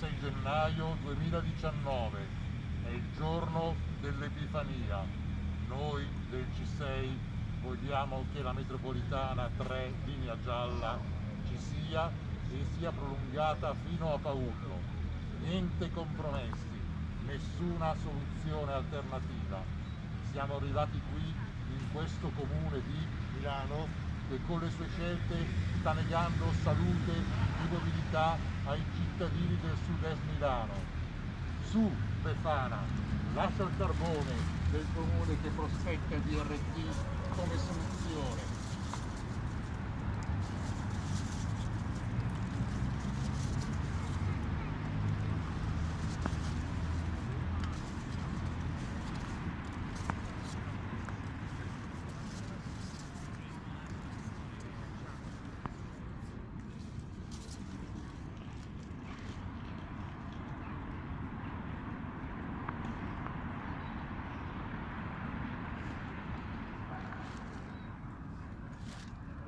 26 gennaio 2019, è il giorno dell'Epifania. Noi del C6 vogliamo che la metropolitana 3 linea gialla ci sia e sia prolungata fino a Paullo. Niente compromessi, nessuna soluzione alternativa. Siamo arrivati qui, in questo comune di Milano, che con le sue scelte sta negando salute e mobilità ai cittadini del sud-est Milano. Su, Befana, lascia il carbone del comune che prospetta DRT come